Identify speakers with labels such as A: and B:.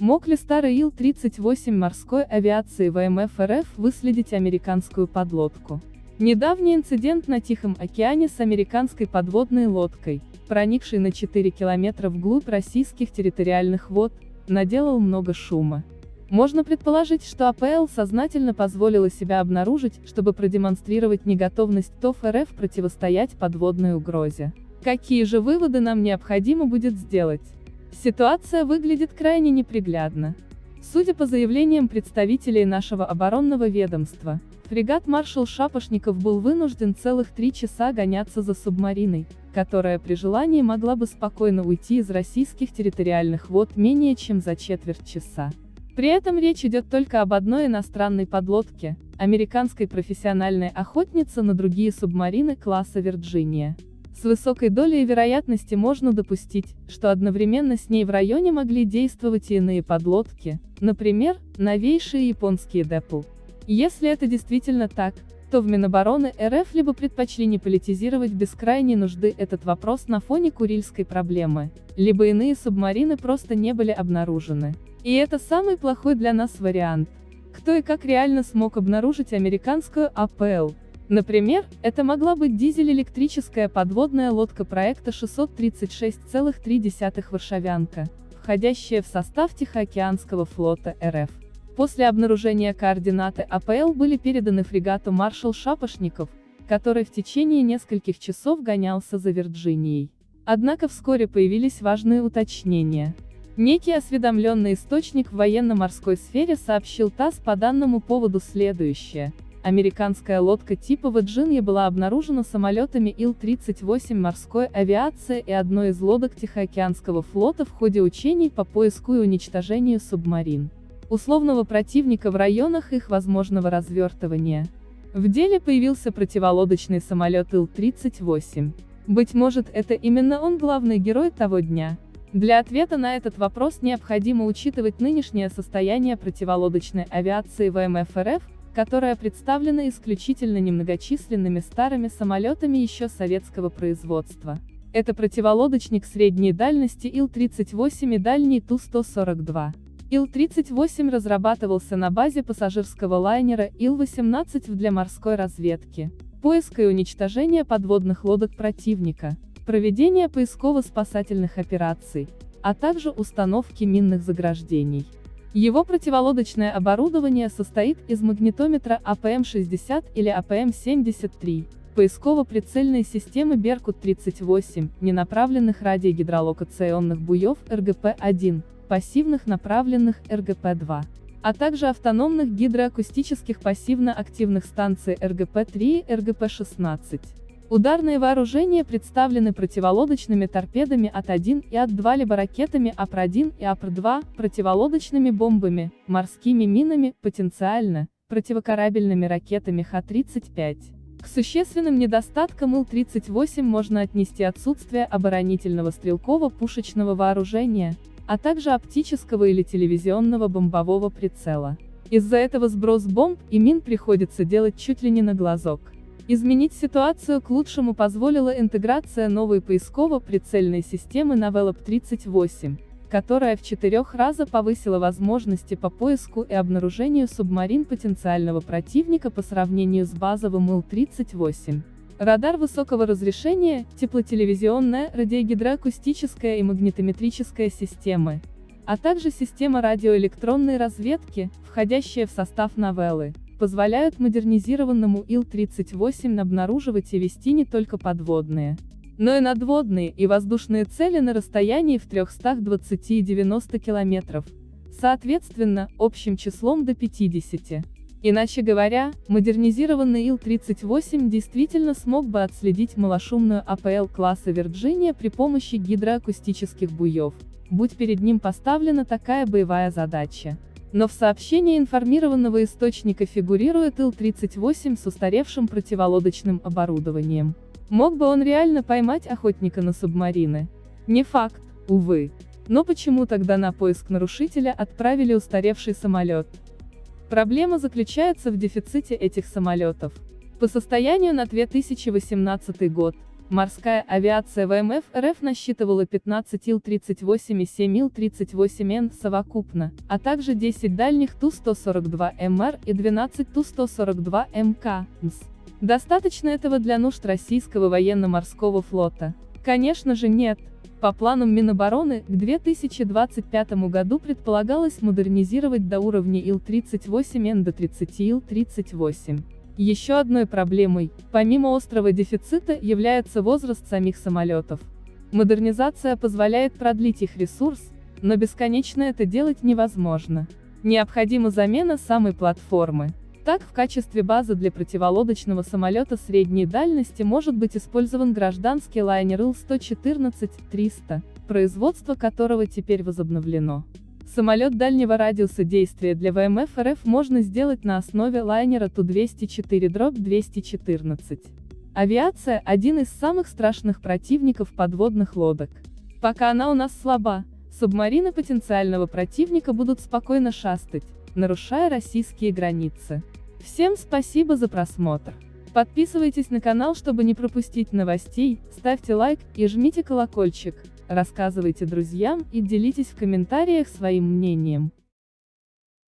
A: Мог ли старый Ил-38 морской авиации ВМФ РФ выследить американскую подлодку? Недавний инцидент на Тихом океане с американской подводной лодкой, проникшей на 4 километра вглубь российских территориальных вод, наделал много шума. Можно предположить, что АПЛ сознательно позволила себя обнаружить, чтобы продемонстрировать неготовность ТОФ РФ противостоять подводной угрозе. Какие же выводы нам необходимо будет сделать? Ситуация выглядит крайне неприглядно. Судя по заявлениям представителей нашего оборонного ведомства, фрегат маршал Шапошников был вынужден целых три часа гоняться за субмариной, которая при желании могла бы спокойно уйти из российских территориальных вод менее чем за четверть часа. При этом речь идет только об одной иностранной подлодке, американской профессиональной охотнице на другие субмарины класса Вирджиния. С высокой долей вероятности можно допустить, что одновременно с ней в районе могли действовать иные подлодки, например, новейшие японские ДЭПЛ. Если это действительно так, то в Минобороны РФ либо предпочли не политизировать без крайней нужды этот вопрос на фоне Курильской проблемы, либо иные субмарины просто не были обнаружены. И это самый плохой для нас вариант. Кто и как реально смог обнаружить американскую АПЛ? Например, это могла быть дизель-электрическая подводная лодка проекта 636,3 «Варшавянка», входящая в состав Тихоокеанского флота РФ. После обнаружения координаты АПЛ были переданы фрегату «Маршал Шапошников», который в течение нескольких часов гонялся за Вирджинией. Однако вскоре появились важные уточнения. Некий осведомленный источник в военно-морской сфере сообщил ТАСС по данному поводу следующее. Американская лодка типа Virginia была обнаружена самолетами Ил-38 морской авиации и одной из лодок Тихоокеанского флота в ходе учений по поиску и уничтожению субмарин условного противника в районах их возможного развертывания. В деле появился противолодочный самолет Ил-38. Быть может, это именно он главный герой того дня. Для ответа на этот вопрос необходимо учитывать нынешнее состояние противолодочной авиации ВМФ РФ, которая представлена исключительно немногочисленными старыми самолетами еще советского производства. Это противолодочник средней дальности Ил-38 и дальний Ту-142. Ил-38 разрабатывался на базе пассажирского лайнера Ил-18 для морской разведки, поиска и уничтожения подводных лодок противника, проведения поисково-спасательных операций, а также установки минных заграждений. Его противолодочное оборудование состоит из магнитометра АПМ-60 или АПМ-73, поисково-прицельной системы Беркут-38, ненаправленных радиогидролокационных буев РГП-1, пассивных направленных РГП-2, а также автономных гидроакустических пассивно-активных станций РГП-3 и РГП-16. Ударные вооружения представлены противолодочными торпедами АТ-1 и АТ-2 либо ракетами АПР-1 и АПР-2, противолодочными бомбами, морскими минами, потенциально, противокорабельными ракетами Х-35. К существенным недостаткам Ил-38 можно отнести отсутствие оборонительного стрелково-пушечного вооружения, а также оптического или телевизионного бомбового прицела. Из-за этого сброс бомб и мин приходится делать чуть ли не на глазок. Изменить ситуацию к лучшему позволила интеграция новой поисково-прицельной системы Navelop 38, которая в четырех раза повысила возможности по поиску и обнаружению субмарин потенциального противника по сравнению с базовым Ил-38. Радар высокого разрешения, теплотелевизионная, радиогидроакустическая и магнитометрическая системы, а также система радиоэлектронной разведки, входящая в состав новеллы, позволяют модернизированному Ил-38 обнаруживать и вести не только подводные, но и надводные и воздушные цели на расстоянии в 320 и 90 километров, соответственно, общим числом до 50. Иначе говоря, модернизированный Ил-38 действительно смог бы отследить малошумную АПЛ класса Вирджиния при помощи гидроакустических буев, будь перед ним поставлена такая боевая задача. Но в сообщении информированного источника фигурирует Ил-38 с устаревшим противолодочным оборудованием. Мог бы он реально поймать охотника на субмарины? Не факт, увы. Но почему тогда на поиск нарушителя отправили устаревший самолет? Проблема заключается в дефиците этих самолетов. По состоянию на 2018 год, Морская авиация ВМФ РФ насчитывала 15 Ил-38 и 7 Ил-38Н совокупно, а также 10 дальних Ту-142МР и 12 Ту-142МК. Достаточно этого для нужд российского военно-морского флота? Конечно же нет. По планам Минобороны, к 2025 году предполагалось модернизировать до уровня Ил-38Н до 30 Ил-38. Еще одной проблемой, помимо острого дефицита, является возраст самих самолетов. Модернизация позволяет продлить их ресурс, но бесконечно это делать невозможно. Необходима замена самой платформы. Так, в качестве базы для противолодочного самолета средней дальности может быть использован гражданский лайнер Ил-114-300, производство которого теперь возобновлено. Самолет дальнего радиуса действия для ВМФ РФ можно сделать на основе лайнера Ту-204-214. Авиация – один из самых страшных противников подводных лодок. Пока она у нас слаба, субмарины потенциального противника будут спокойно шастать, нарушая российские границы. Всем спасибо за просмотр. Подписывайтесь на канал, чтобы не пропустить новостей, ставьте лайк и жмите колокольчик рассказывайте друзьям и делитесь в комментариях своим мнением.